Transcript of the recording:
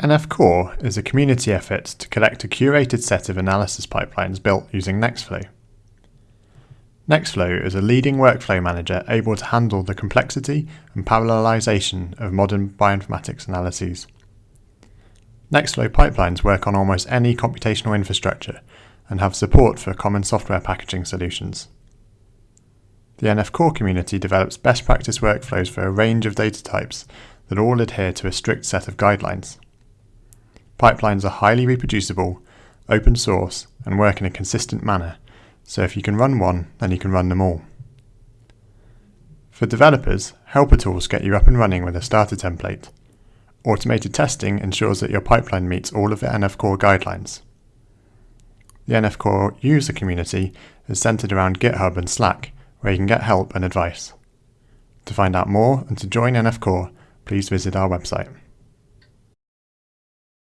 NF Core is a community effort to collect a curated set of analysis pipelines built using Nextflow. Nextflow is a leading workflow manager able to handle the complexity and parallelization of modern bioinformatics analyses. Nextflow pipelines work on almost any computational infrastructure and have support for common software packaging solutions. The NF Core community develops best practice workflows for a range of data types that all adhere to a strict set of guidelines. Pipelines are highly reproducible, open source, and work in a consistent manner, so if you can run one, then you can run them all. For developers, helper tools get you up and running with a starter template. Automated testing ensures that your pipeline meets all of the NF Core guidelines. The NF Core user community is centered around GitHub and Slack, where you can get help and advice. To find out more and to join NF Core, please visit our website.